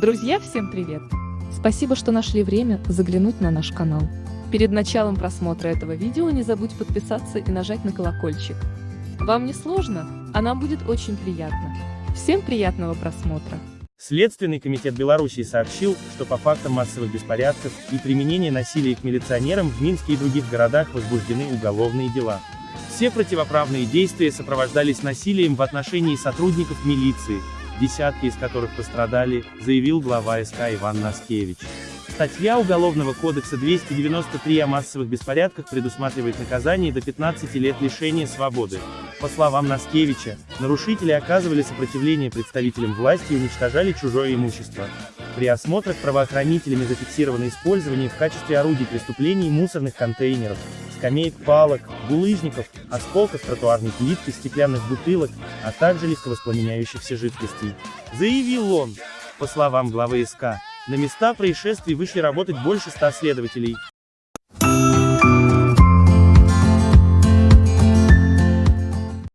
Друзья, всем привет! Спасибо, что нашли время заглянуть на наш канал. Перед началом просмотра этого видео не забудь подписаться и нажать на колокольчик. Вам не сложно, а нам будет очень приятно. Всем приятного просмотра! Следственный комитет Белоруссии сообщил, что по фактам массовых беспорядков и применения насилия к милиционерам в Минске и других городах возбуждены уголовные дела. Все противоправные действия сопровождались насилием в отношении сотрудников милиции, десятки из которых пострадали, заявил глава СК Иван Наскевич. Статья Уголовного кодекса 293 о массовых беспорядках предусматривает наказание до 15 лет лишения свободы. По словам Наскевича, нарушители оказывали сопротивление представителям власти и уничтожали чужое имущество. При осмотрах правоохранителями зафиксировано использование в качестве орудий преступлений мусорных контейнеров, скамеек палок, булыжников, осколков тротуарной плитки, стеклянных бутылок, а также легковоспламеняющихся жидкостей. Заявил он. По словам главы СК, на места происшествий вышли работать больше ста следователей,